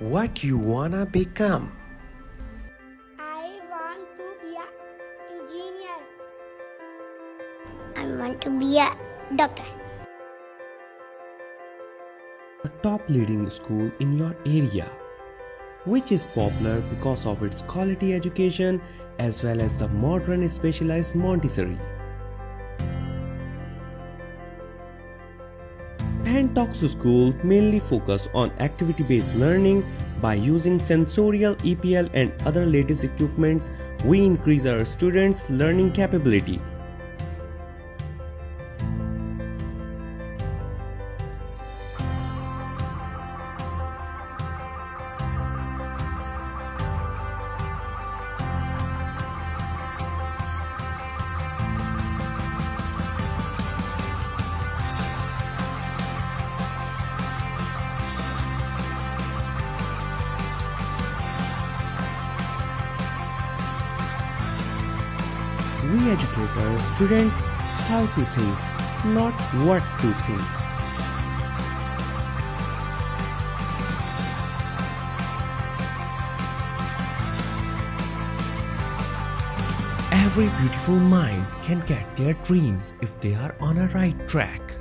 What you wanna become? I want to be a engineer. I want to be a doctor. A top leading school in your area, which is popular because of its quality education as well as the modern specialized Montessori. Pantox School mainly focus on activity-based learning by using sensorial EPL and other latest equipments. We increase our students' learning capability. We educate our students how to think, not what to think. Every beautiful mind can get their dreams if they are on a right track.